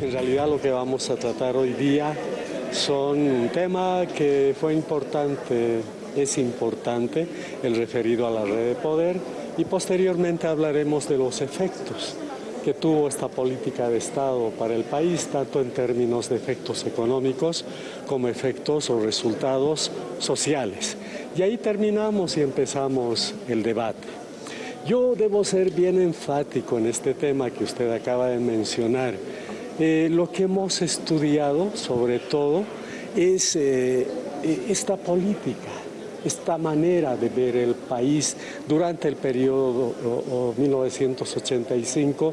En realidad lo que vamos a tratar hoy día son un tema que fue importante, es importante, el referido a la red de poder, y posteriormente hablaremos de los efectos que tuvo esta política de Estado para el país, tanto en términos de efectos económicos como efectos o resultados sociales. Y ahí terminamos y empezamos el debate. Yo debo ser bien enfático en este tema que usted acaba de mencionar. Eh, lo que hemos estudiado, sobre todo, es eh, esta política, esta manera de ver el país durante el periodo 1985-2005,